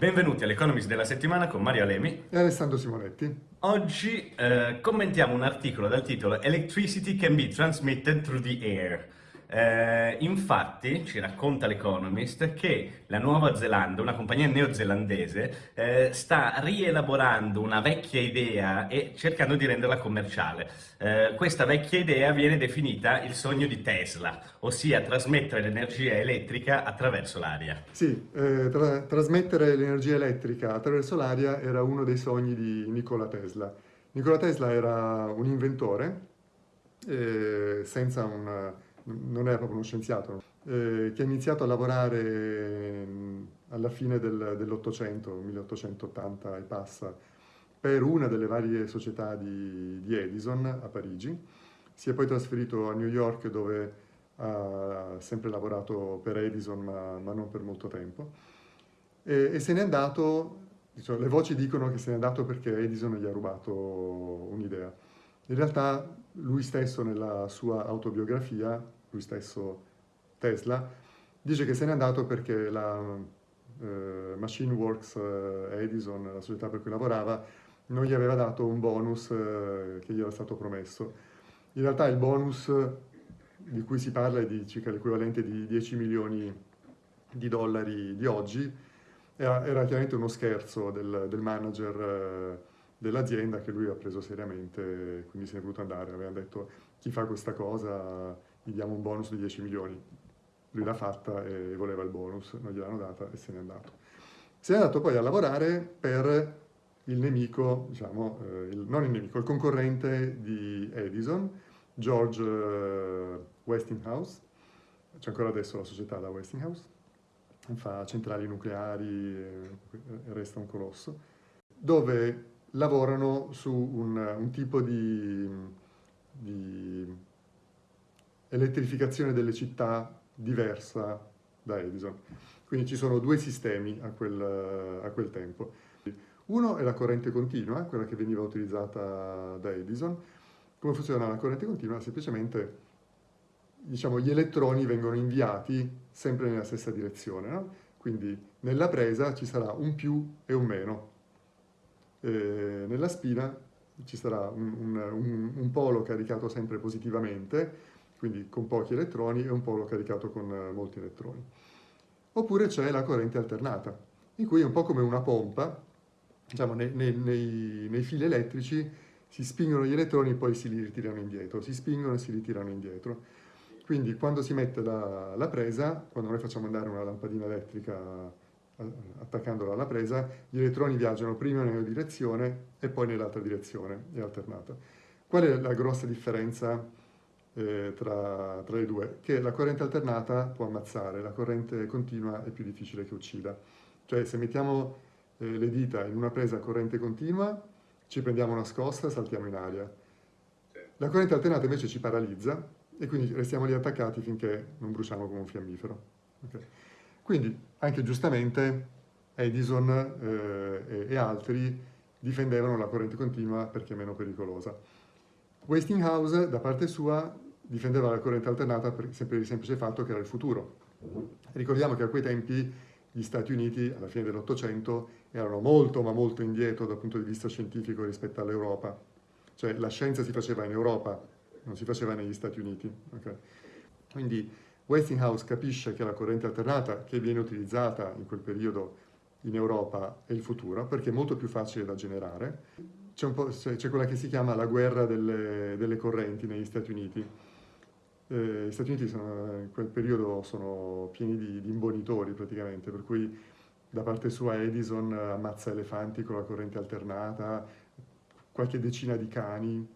Benvenuti all'Economist della settimana con Mario Alemi e Alessandro Simonetti. Oggi eh, commentiamo un articolo dal titolo Electricity can be transmitted through the air. Eh, infatti, ci racconta l'Economist, che la Nuova Zelanda, una compagnia neozelandese, eh, sta rielaborando una vecchia idea e cercando di renderla commerciale. Eh, questa vecchia idea viene definita il sogno di Tesla, ossia trasmettere l'energia elettrica attraverso l'aria. Sì, eh, tra trasmettere l'energia elettrica attraverso l'aria era uno dei sogni di Nikola Tesla. Nikola Tesla era un inventore eh, senza un non era proprio uno scienziato, eh, che ha iniziato a lavorare alla fine del, dell'Ottocento, 1880 e passa, per una delle varie società di, di, Edison a Parigi. Si è poi trasferito a New York dove ha sempre lavorato per Edison ma, ma non per molto tempo e, e se n'è andato, diciamo, le voci dicono che se n'è andato perché Edison gli ha rubato un'idea. In realtà lui stesso nella sua autobiografia, lui stesso Tesla, dice che se n'è andato perché la eh, Machine Works eh, Edison, la società per cui lavorava, non gli aveva dato un bonus eh, che gli era stato promesso. In realtà il bonus di cui si parla è di circa l'equivalente di 10 milioni di dollari di oggi, era, era chiaramente uno scherzo del, del manager eh, dell'azienda che lui ha preso seriamente, quindi se è voluto andare. Aveva detto chi fa questa cosa gli diamo un bonus di 10 milioni. Lui l'ha fatta e voleva il bonus, non gliel'hanno data e se n'è andato. Se n'è andato poi a lavorare per il nemico, diciamo, eh, il, non il nemico, il concorrente di Edison, George eh, Westinghouse, c'è ancora adesso la società da Westinghouse, fa centrali nucleari, e resta un colosso, dove lavorano su un, un tipo di, di, elettrificazione delle città diversa da Edison. Quindi ci sono due sistemi a quel, a quel tempo. Uno è la corrente continua, quella che veniva utilizzata da Edison. Come funziona la corrente continua? Semplicemente diciamo, gli elettroni vengono inviati sempre nella stessa direzione. No? Quindi nella presa ci sarà un più e un meno eh, nella spina ci sarà un, un, un, polo caricato sempre positivamente, quindi con pochi elettroni, e un polo caricato con eh, molti elettroni. Oppure c'è la corrente alternata, in cui è un po' come una pompa, diciamo, nei, nei, nei, fili elettrici si spingono gli elettroni e poi si li ritirano indietro, si spingono e si ritirano indietro. Quindi quando si mette la, la presa, quando noi facciamo andare una lampadina elettrica attaccandola alla presa, gli elettroni viaggiano prima nella direzione e poi nell'altra direzione, è alternata. Qual è la grossa differenza eh, tra, tra, le due? Che la corrente alternata può ammazzare, la corrente continua è più difficile che uccida. Cioè se mettiamo eh, le dita in una presa a corrente continua, ci prendiamo una scossa e saltiamo in aria. La corrente alternata invece ci paralizza e quindi restiamo lì attaccati finché non bruciamo come un fiammifero. Okay. Quindi, anche giustamente, Edison eh, e, e, altri difendevano la corrente continua perché è meno pericolosa. Westinghouse, da parte sua, difendeva la corrente alternata per, per il semplice fatto che era il futuro. Ricordiamo che a quei tempi gli Stati Uniti, alla fine dell'Ottocento, erano molto ma molto indietro dal punto di vista scientifico rispetto all'Europa. Cioè la scienza si faceva in Europa, non si faceva negli Stati Uniti. Okay? Quindi Westinghouse capisce che la corrente alternata che viene utilizzata in quel periodo in Europa è il futuro, perché è molto più facile da generare. C'è quella che si chiama la guerra delle, delle correnti negli Stati Uniti. Eh, gli Stati Uniti sono, in quel periodo sono pieni di, di imbonitori praticamente, per cui da parte sua Edison ammazza elefanti con la corrente alternata, qualche decina di cani,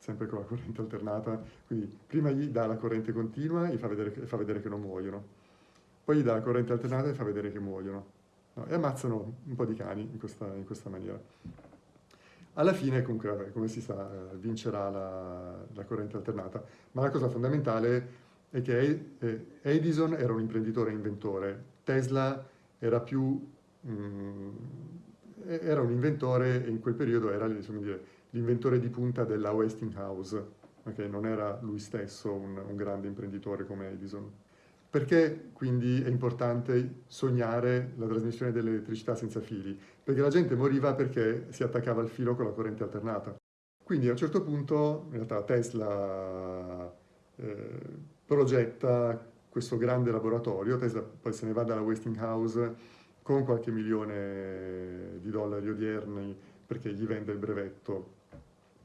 sempre con la corrente alternata, quindi prima gli dà la corrente continua e fa vedere che, fa vedere che non muoiono, poi gli dà la corrente alternata e fa vedere che muoiono, no? e ammazzano un po' di cani in questa, in questa maniera. Alla fine, comunque, come si sa, eh, vincerà la, la, corrente alternata, ma la cosa fondamentale è che eh, Edison era un imprenditore e inventore, Tesla era più... Mm, era un inventore e in quel periodo era, insomma, dire, l'inventore di punta della Westinghouse, perché non era lui stesso un, un grande imprenditore come Edison. Perché quindi è importante sognare la trasmissione dell'elettricità senza fili? Perché la gente moriva perché si attaccava al filo con la corrente alternata. Quindi a un certo punto, in realtà Tesla eh, progetta questo grande laboratorio, Tesla poi se ne va dalla Westinghouse con qualche milione di dollari odierni perché gli vende il brevetto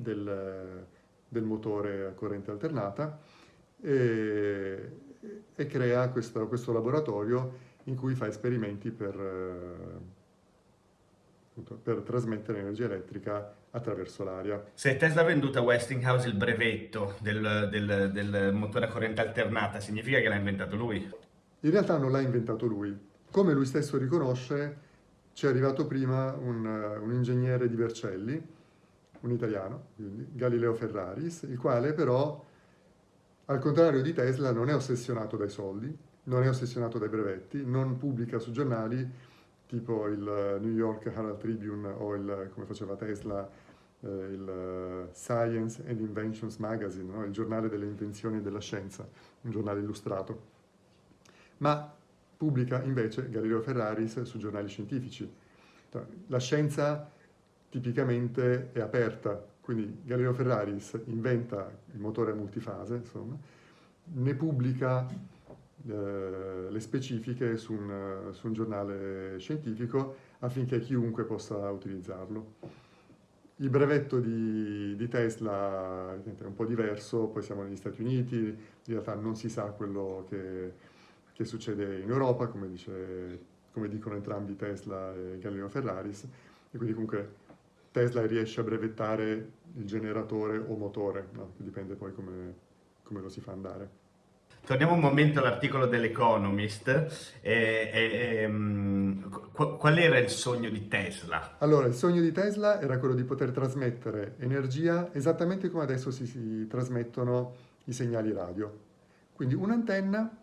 del, del motore a corrente alternata e, e crea questo, questo, laboratorio in cui fa esperimenti per, per trasmettere energia elettrica attraverso l'aria. Se Tesla ha venduto a Westinghouse il brevetto del, del, del motore a corrente alternata, significa che l'ha inventato lui? In realtà non l'ha inventato lui. Come lui stesso riconosce, ci è arrivato prima un, un ingegnere di Vercelli, un italiano, quindi Galileo Ferraris, il quale però, al contrario di Tesla, non è ossessionato dai soldi, non è ossessionato dai brevetti, non pubblica su giornali tipo il New York Herald Tribune o il, come faceva Tesla, eh, il Science and Inventions Magazine, no? il giornale delle invenzioni e della scienza, un giornale illustrato. Ma pubblica invece Galileo Ferraris su giornali scientifici. La scienza tipicamente è aperta, quindi Galileo Ferraris inventa il motore multifase, insomma, ne pubblica eh, le specifiche su un, su un, giornale scientifico affinché chiunque possa utilizzarlo. Il brevetto di, di, Tesla è un po' diverso, poi siamo negli Stati Uniti, in realtà non si sa quello che, che succede in Europa, come, dice, come dicono entrambi Tesla e Galileo Ferraris, e quindi comunque Tesla riesce a brevettare il generatore o motore, no? dipende poi come, come, lo si fa andare. Torniamo un momento all'articolo dell'Economist. E, e, um, qual era il sogno di Tesla? Allora, il sogno di Tesla era quello di poter trasmettere energia esattamente come adesso si, si trasmettono i segnali radio. Quindi un'antenna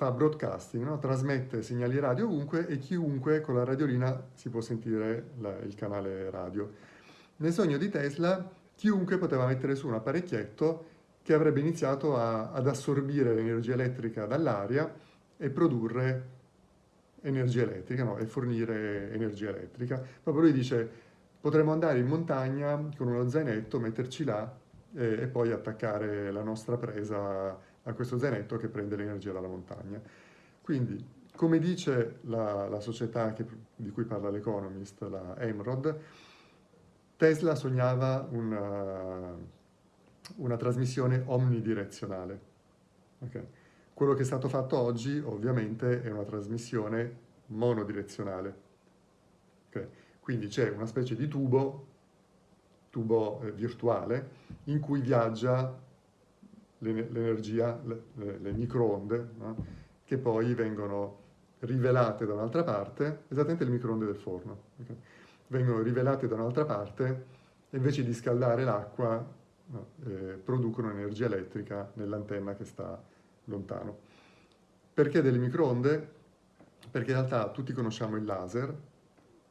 fa broadcasting, no? trasmette segnali radio ovunque e chiunque con la radiolina si può sentire la, il canale radio. Nel sogno di Tesla chiunque poteva mettere su un apparecchietto che avrebbe iniziato a, ad assorbire l'energia elettrica dall'aria e produrre energia elettrica no? e fornire energia elettrica. Proprio lui dice potremmo andare in montagna con uno zainetto, metterci là e, e poi attaccare la nostra presa a questo zainetto che prende l'energia dalla montagna. Quindi, come dice la, la società che, di cui parla l'Economist, la Emrod, Tesla sognava una, una trasmissione omnidirezionale. Okay. Quello che è stato fatto oggi, ovviamente, è una trasmissione monodirezionale. Okay. Quindi c'è una specie di tubo, tubo eh, virtuale, in cui viaggia l'energia, le, le, microonde, no? che poi vengono rivelate da un'altra parte, esattamente le microonde del forno, okay? vengono rivelate da un'altra parte e invece di scaldare l'acqua no, eh, producono energia elettrica nell'antenna che sta lontano. Perché delle microonde? Perché in realtà tutti conosciamo il laser.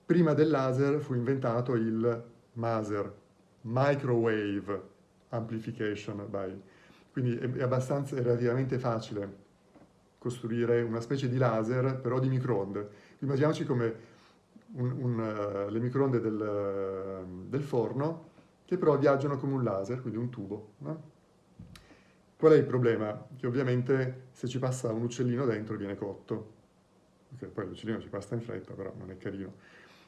Prima del laser fu inventato il MASER, Microwave Amplification by quindi è, abbastanza, è relativamente facile costruire una specie di laser, però di microonde. Immaginiamoci come un, un, uh, le microonde del, uh, del, forno, che però viaggiano come un laser, quindi un tubo. No? Qual è il problema? Che ovviamente se ci passa un uccellino dentro viene cotto. Okay, poi l'uccellino ci passa in fretta, però non è carino.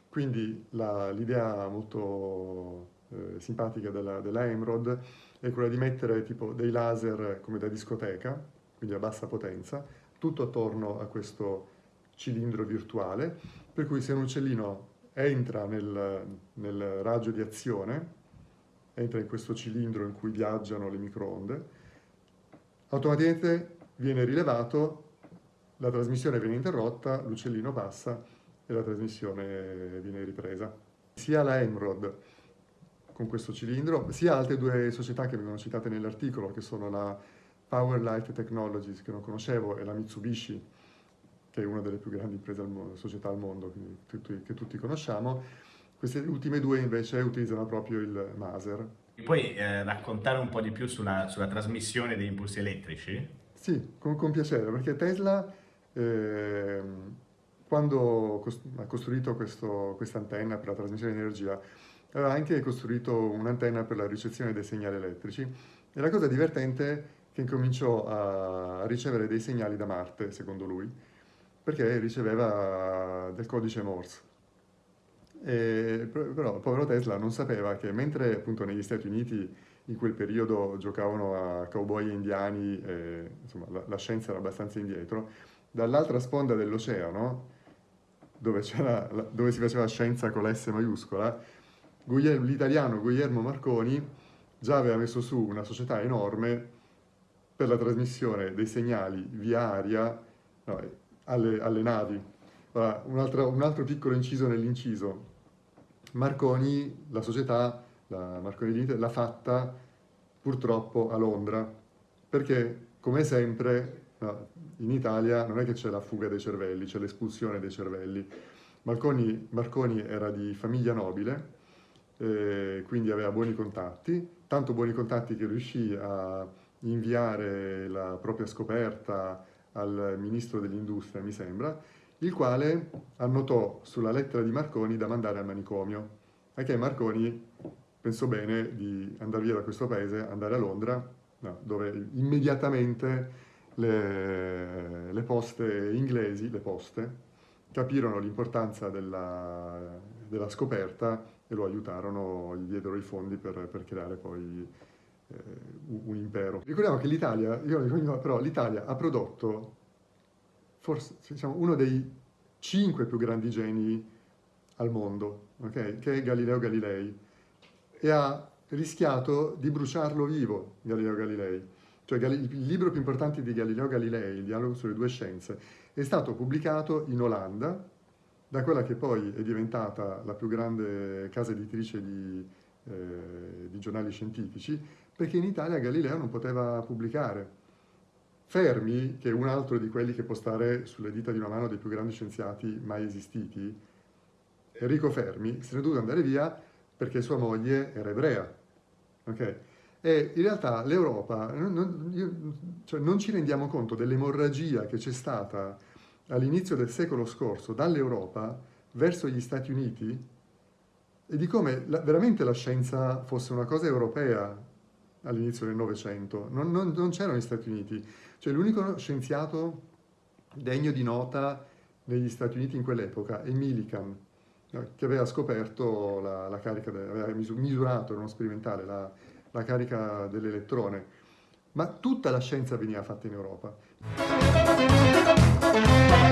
Quindi l'idea molto eh, simpatica della, della Emerald è quella di mettere tipo dei laser come da discoteca, quindi a bassa potenza, tutto attorno a questo cilindro virtuale, per cui se un uccellino entra nel, nel raggio di azione, entra in questo cilindro in cui viaggiano le microonde, automaticamente viene rilevato, la trasmissione viene interrotta, l'uccellino passa e la trasmissione viene ripresa. Sia la Emrod con questo cilindro, sia altre due società che vengono citate nell'articolo, che sono la Power Light Technologies, che non conoscevo, e la Mitsubishi, che è una delle più grandi imprese al mondo, società al mondo, tutti, che tutti conosciamo. Queste ultime due invece utilizzano proprio il Maser. Puoi eh, raccontare un po' di più sulla, sulla trasmissione degli impulsi elettrici? Sì, con, con piacere, perché Tesla, eh, quando ha costruito questa antenna per la trasmissione di energia, aveva anche costruito un'antenna per la ricezione dei segnali elettrici. E la cosa divertente è che incominciò a ricevere dei segnali da Marte, secondo lui, perché riceveva del codice Morse. E, però il povero Tesla non sapeva che mentre appunto negli Stati Uniti in quel periodo giocavano a cowboy indiani, e, insomma la, la scienza era abbastanza indietro, dall'altra sponda dell'oceano, dove, dove, si faceva scienza con la S maiuscola, l'italiano Guglielmo Marconi già aveva messo su una società enorme per la trasmissione dei segnali via aria no, alle, alle, navi. Allora, un, altro, un altro piccolo inciso nell'inciso. Marconi, la società, la Marconi Limited, l'ha fatta purtroppo a Londra, perché come sempre no, in Italia non è che c'è la fuga dei cervelli, c'è l'espulsione dei cervelli. Marconi, Marconi, era di famiglia nobile, eh, quindi aveva buoni contatti, tanto buoni contatti che riuscì a inviare la propria scoperta al ministro dell'industria, mi sembra, il quale annotò sulla lettera di Marconi da mandare al manicomio. Anche Marconi pensò bene di andare via da questo paese, andare a Londra, no, dove immediatamente le, le, poste inglesi, le poste, capirono l'importanza della, della, scoperta e lo aiutarono, gli diedero i fondi per, per creare poi eh, un impero. Ricordiamo che l'Italia, però l'Italia ha prodotto forse diciamo, uno dei cinque più grandi geni al mondo, okay? che è Galileo Galilei, e ha rischiato di bruciarlo vivo, Galileo Galilei. Cioè il libro più importante di Galileo Galilei, il dialogo sulle due scienze, è stato pubblicato in Olanda, da quella che poi è diventata la più grande casa editrice di, eh, di giornali scientifici, perché in Italia Galileo non poteva pubblicare. Fermi, che è un altro di quelli che può stare sulle dita di una mano dei più grandi scienziati mai esistiti, Enrico Fermi, se ne è dovuto andare via perché sua moglie era ebrea. Okay? E in realtà l'Europa, non, cioè non ci rendiamo conto dell'emorragia che c'è stata all'inizio del secolo scorso dall'Europa verso gli Stati Uniti e di come la, veramente la scienza fosse una cosa europea all'inizio del Novecento. Non, non, non c'erano gli Stati Uniti. Cioè l'unico scienziato degno di nota negli Stati Uniti in quell'epoca è Millikan, che aveva scoperto la, la carica, aveva misurato, uno sperimentale, la, la carica dell'elettrone. Ma tutta la scienza veniva fatta in Europa. Bye.